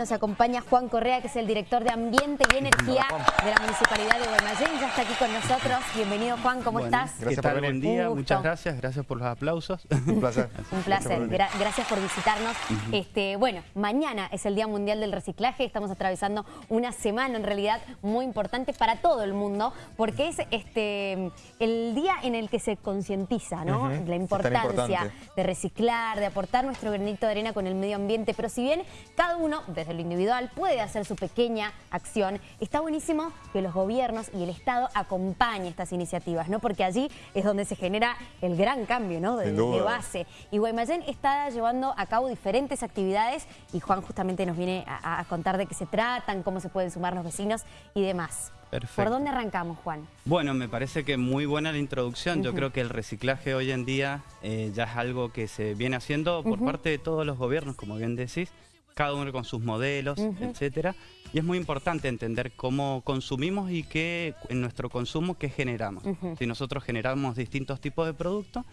Nos acompaña Juan Correa, que es el director de Ambiente y Energía de la Municipalidad de Guaymallén. Ya está aquí con nosotros. Bienvenido, Juan. ¿Cómo estás? Gracias ¿Qué tal? Buen día. Muchas gracias. Gracias por los aplausos. Un placer. Un placer. Gracias por, visitarnos. este, bueno, mañana es el Día Mundial del Reciclaje. Estamos atravesando una semana, en realidad, muy importante para todo el mundo, porque es este el día en el que se concientiza ¿no? la importancia de reciclar, de aportar nuestro granito de arena con el medio ambiente. Pero si bien cada uno, desde lo individual puede hacer su pequeña acción. Está buenísimo que los gobiernos y el Estado acompañen estas iniciativas, ¿no? Porque allí es donde se genera el gran cambio, ¿no? De, base. Y Guaymallén está llevando a cabo diferentes actividades y Juan justamente nos viene a, contar de qué se tratan, cómo se pueden sumar los vecinos y demás. Perfecto. ¿Por dónde arrancamos, Juan? Bueno, me parece que muy buena la introducción. Yo creo que el reciclaje hoy en día eh, ya es algo que se viene haciendo por parte de todos los gobiernos, como bien decís cada uno con sus modelos, etcétera. Y es muy importante entender cómo consumimos y qué en nuestro consumo qué generamos. Si nosotros generamos distintos tipos de productos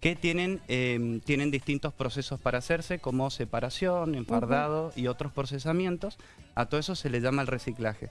que tienen, em, tienen distintos procesos para hacerse, como separación, enfardado y otros procesamientos, a todo eso se le llama el reciclaje.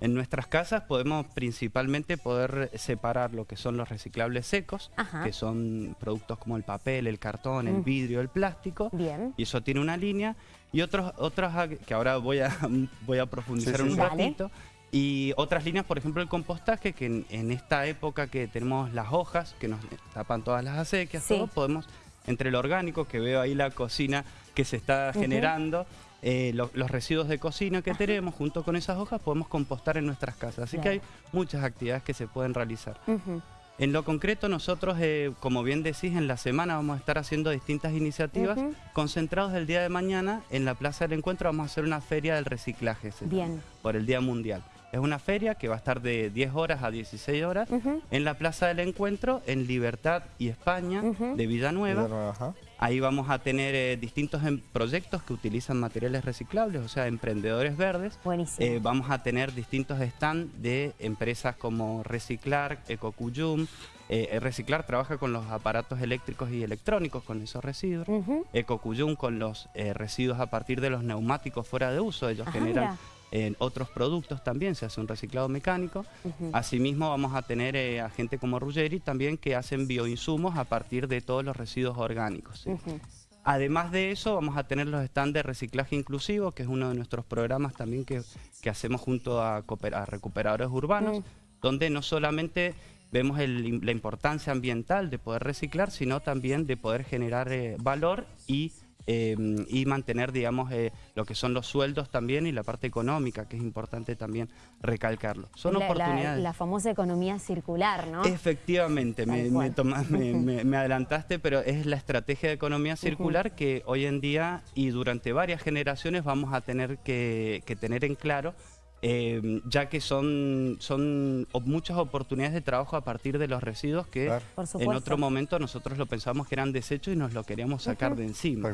En nuestras casas podemos principalmente poder separar lo que son los reciclables secos, que son productos como el papel, el cartón, el vidrio, el plástico, y eso tiene una línea, y otros, otros que ahora voy a, voy a profundizar un ratito. Y otras líneas, por ejemplo, el compostaje, que en, esta época que tenemos las hojas, que nos tapan todas las acequias, todo, podemos, entre el orgánico, que veo ahí la cocina que se está generando, eh, los residuos de cocina que tenemos, junto con esas hojas, podemos compostar en nuestras casas. Así que hay muchas actividades que se pueden realizar. En lo concreto, nosotros, eh, como bien decís, en la semana vamos a estar haciendo distintas iniciativas. Concentrados el día de mañana, en la Plaza del Encuentro vamos a hacer una feria del reciclaje. Bien. Por el Día Mundial. Es una feria que va a estar de 10 horas a 16 horas en la Plaza del Encuentro, en Libertad y España, de Villanueva. Ahí vamos a tener eh, distintos em, proyectos que utilizan materiales reciclables, o sea, emprendedores verdes. Buenísimo. Eh, vamos a tener distintos stands de empresas como Reciclar, Ecocuyum. Eh, Reciclar trabaja con los aparatos eléctricos y electrónicos, con esos residuos. Ecocuyum con los residuos a partir de los neumáticos fuera de uso. Ellos generan en otros productos también se hace un reciclado mecánico. Asimismo vamos a tener eh, a gente como Ruggeri también que hacen bioinsumos a partir de todos los residuos orgánicos. Además de eso, vamos a tener los stands de reciclaje inclusivo, que es uno de nuestros programas también que, hacemos junto a, recuperadores urbanos, donde no solamente vemos la importancia ambiental de poder reciclar, sino también de poder generar eh, valor y Em, y mantener, digamos, eh, lo que son los sueldos también y la parte económica, que es importante también recalcarlo. Son la, oportunidades. La, famosa economía circular, ¿no? Efectivamente, me, me, adelantaste, pero es la estrategia de economía circular que hoy en día y durante varias generaciones vamos a tener que, que tener en claro Em, ya que son, son muchas oportunidades de trabajo a partir de los residuos que en otro momento nosotros lo pensábamos que eran desechos y nos lo queríamos sacar de encima.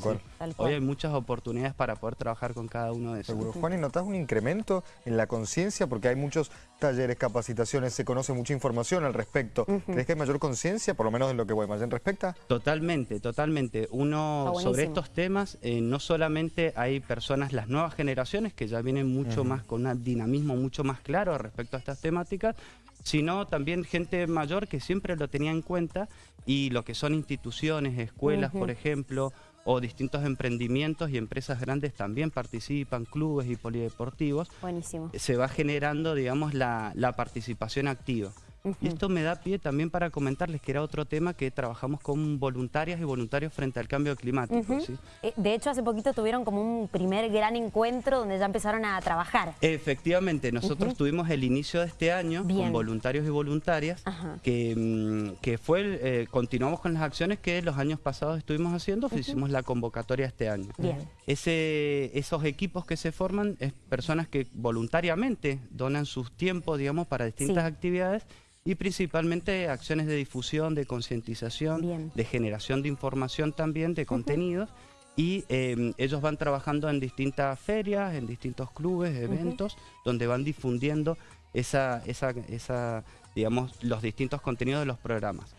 Hoy hay muchas oportunidades para poder trabajar con cada uno de esos. Seguro. Juan, ¿y notas un incremento en la conciencia? Porque hay muchos talleres, capacitaciones, se conoce mucha información al respecto. ¿Crees que hay mayor conciencia, por lo menos en lo que Guaymallén respecta? Totalmente, totalmente. Uno, sobre estos temas, eh, no solamente hay personas, las nuevas generaciones, que ya vienen mucho más con una dinámica dinamismo mucho más claro respecto a estas temáticas, sino también gente mayor que siempre lo tenía en cuenta y lo que son instituciones, escuelas, por ejemplo, o distintos emprendimientos y empresas grandes también participan, clubes y polideportivos. Buenísimo. Se va generando, digamos, la, la participación activa. Y esto me da pie también para comentarles que era otro tema que trabajamos con voluntarias y voluntarios frente al cambio climático. Eh, de hecho, hace poquito tuvieron como un primer gran encuentro donde ya empezaron a trabajar. Efectivamente, nosotros tuvimos el inicio de este año con voluntarios y voluntarias, que, mm, que fue, eh, continuamos con las acciones que los años pasados estuvimos haciendo, hicimos la convocatoria este año. Ese, esos equipos que se forman es personas que voluntariamente donan sus tiempos, digamos, para distintas actividades y principalmente acciones de difusión, de concientización, de generación de información también, de contenidos. Y em, ellos van trabajando en distintas ferias, en distintos clubes, eventos, donde van difundiendo esa, esa, esa, digamos, los distintos contenidos de los programas.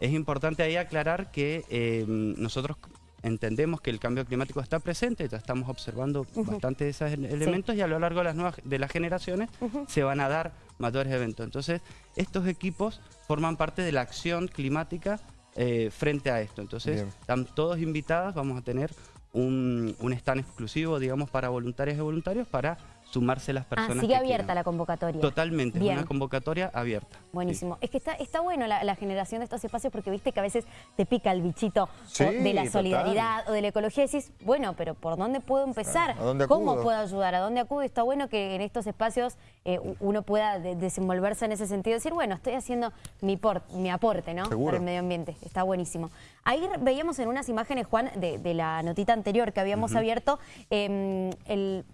Es importante ahí aclarar que em, nosotros entendemos que el cambio climático está presente, ya estamos observando bastante de esos elementos y a lo largo de las, nuevas, de las generaciones se van a dar mayores eventos. Entonces, estos equipos forman parte de la acción climática eh, frente a esto. Entonces, están todos invitados, vamos a tener un, un stand exclusivo, digamos, para voluntarios y voluntarios para sumarse las ah, personas. Ah, sigue abierta la convocatoria. Totalmente, es una convocatoria abierta. Buenísimo. Es que está, está bueno la, generación de estos espacios porque viste que a veces te pica el bichito de la solidaridad o de la ecología y decís, bueno, pero ¿por dónde puedo empezar? ¿Cómo puedo ayudar? ¿A dónde acudo? Está bueno que en estos espacios eh, uno pueda desenvolverse en ese sentido, decir, bueno, estoy haciendo mi, mi aporte ¿no? para el medio ambiente. Está buenísimo. Ahí veíamos en unas imágenes, Juan, de, la notita anterior que habíamos abierto, em, el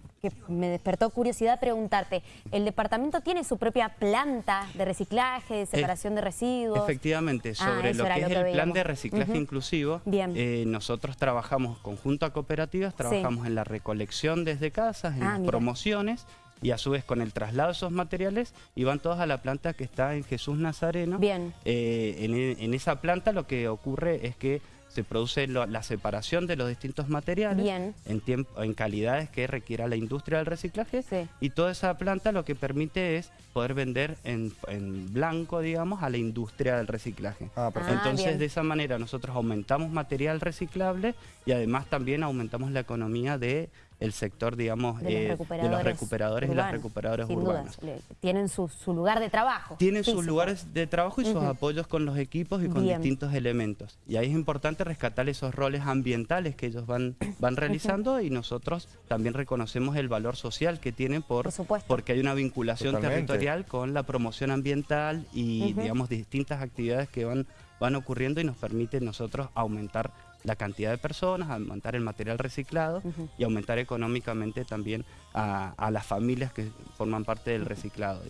me despertó curiosidad preguntarte, ¿el departamento tiene su propia planta de reciclaje, de separación de residuos? Efectivamente, ah, sobre lo que es el plan de reciclaje inclusivo, eh, nosotros trabajamos conjunto a cooperativas, trabajamos en la recolección desde casas, en ah, las promociones, y a su vez con el traslado de esos materiales y van todos a la planta que está en Jesús Nazareno. Bien. Eh, en, en, esa planta lo que ocurre es que se produce la separación de los distintos materiales En, tiempo, en calidades que requiera la industria del reciclaje. Y toda esa planta lo que permite es poder vender en, blanco, digamos, a la industria del reciclaje. Ah, Entonces, de esa manera nosotros aumentamos material reciclable y además también aumentamos la economía de el sector, digamos, de los eh, recuperadores, y las recuperadoras urbanas. tienen su, lugar de trabajo. Tienen sus lugares de trabajo y sus apoyos con los equipos y con distintos elementos. Y ahí es importante rescatar esos roles ambientales que ellos van, van realizando y nosotros también reconocemos el valor social que tienen por, porque hay una vinculación territorial con la promoción ambiental y, digamos, distintas actividades que van, van ocurriendo y nos permiten nosotros aumentar la cantidad de personas, aumentar el material reciclado y aumentar económicamente también a, las familias que forman parte del reciclado.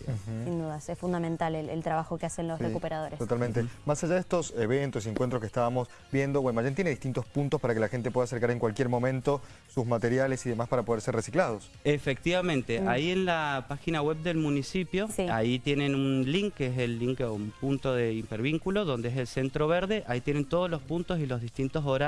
Sin dudas, es fundamental el, trabajo que hacen los recuperadores. Totalmente. Más allá de estos eventos y encuentros que estábamos viendo, Guaymallén tiene distintos puntos para que la gente pueda acercar en cualquier momento sus materiales y demás para poder ser reciclados. Efectivamente, ahí en la página web del municipio, ahí tienen un link, que es el link a un punto de hipervínculo, donde es el centro verde, ahí tienen todos los puntos y los distintos horarios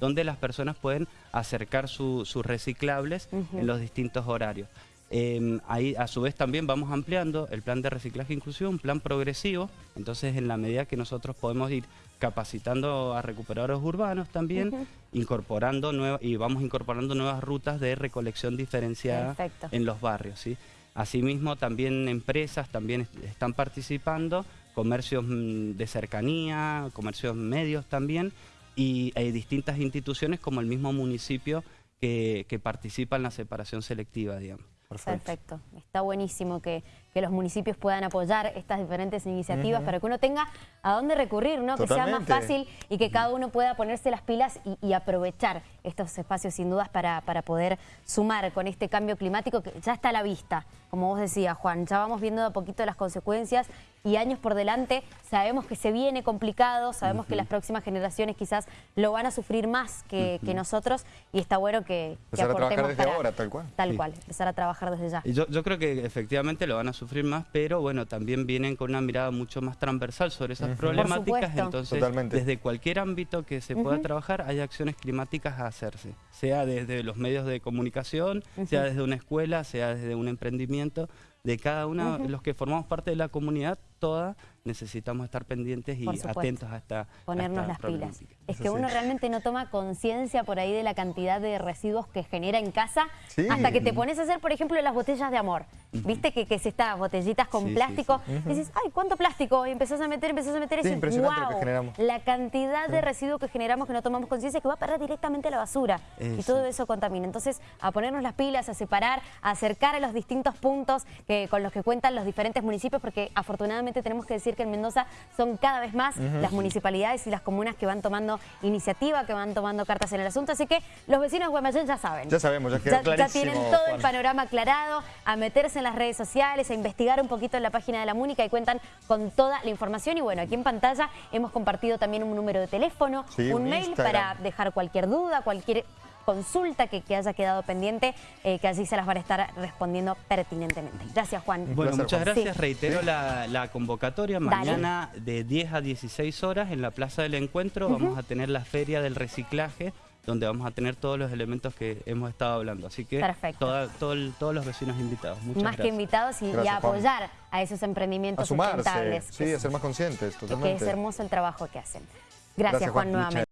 donde las personas pueden acercar sus reciclables en los distintos horarios. Em, ahí a su vez también vamos ampliando el plan de reciclaje inclusivo, un plan progresivo, entonces en la medida que nosotros podemos ir capacitando a recuperadores urbanos también, incorporando nuevas y vamos incorporando nuevas rutas de recolección diferenciada en los barrios. ¿sí? Asimismo también empresas también están participando, comercios mm, de cercanía, comercios medios también, y hay distintas instituciones como el mismo municipio que, que participa en la separación selectiva, digamos. Perfecto. Está buenísimo que, los municipios puedan apoyar estas diferentes iniciativas para que uno tenga a dónde recurrir, ¿no? Que sea más fácil y que cada uno pueda ponerse las pilas y, aprovechar estos espacios sin dudas para, para, poder sumar con este cambio climático que ya está a la vista. Como vos decías, Juan, ya vamos viendo de a poquito las consecuencias y años por delante. Sabemos que se viene complicado, sabemos que las próximas generaciones quizás lo van a sufrir más que, nosotros y está bueno que, que empezar a trabajar desde ahora, tal cual. Tal cual, empezar a trabajar desde ya. yo, yo creo que efectivamente lo van a sufrir más, pero bueno, también vienen con una mirada mucho más transversal sobre esas problemáticas. Entonces, desde cualquier ámbito que se pueda trabajar, hay acciones climáticas a hacerse. Sea desde los medios de comunicación, sea desde una escuela, sea desde un emprendimiento de cada uno de los que formamos parte de la comunidad, toda necesitamos estar pendientes y atentos a esta Ponernos las pilas. Es que uno realmente no toma conciencia por ahí de la cantidad de residuos que genera en casa hasta que te pones a hacer, por ejemplo, las botellas de amor. ¿Viste que, que es estas botellitas con plástico? y dices, ay, ¿cuánto plástico? Y empezás a meter, empezás a meter y dices, wow, la cantidad de residuos que generamos que no tomamos conciencia que va a perder directamente a la basura. Y todo eso contamina. Entonces, a ponernos las pilas, a separar, a acercar a los distintos puntos que, con los que cuentan los diferentes municipios, porque afortunadamente tenemos que decir que en Mendoza son cada vez más las municipalidades y las comunas que van tomando iniciativa, que van tomando cartas en el asunto. Así que los vecinos de Guaymallén ya saben. Ya sabemos, ya quedó Ya tienen todo el panorama aclarado, a meterse en las redes sociales, a investigar un poquito en la página de la Múnica y cuentan con toda la información. Y bueno, aquí en pantalla hemos compartido también un número de teléfono, un, mail para dejar cualquier duda, cualquier consulta que, haya quedado pendiente, eh, que allí se las van a estar respondiendo pertinentemente. Gracias, Juan. Bueno, muchas gracias. Reitero la, convocatoria. Mañana de 10 a 16 horas en la Plaza del Encuentro vamos a tener la Feria del Reciclaje donde vamos a tener todos los elementos que hemos estado hablando. Así que Perfecto. toda- todo el- todos los vecinos invitados. Muchas Más que invitados y, Juan. apoyar a esos A emprendimientos sumarse, sustentables. sí, que a ser más conscientes, que totalmente. es hermoso el trabajo que hacen. Gracias, Gracias, Juan, Juan. nuevamente.